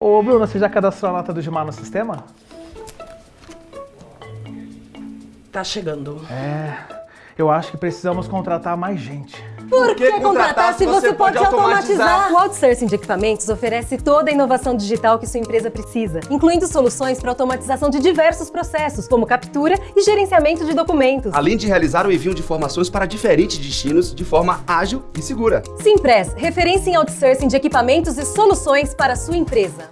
Ô, Bruno, você já cadastrou a nota do Gilmar no sistema? Tá chegando. É, eu acho que precisamos contratar mais gente. Por que contratar se você pode automatizar? O outsourcing de equipamentos oferece toda a inovação digital que sua empresa precisa, incluindo soluções para automatização de diversos processos, como captura e gerenciamento de documentos. Além de realizar o envio de informações para diferentes destinos de forma ágil e segura. Simpress, referência em outsourcing de equipamentos e soluções para sua empresa.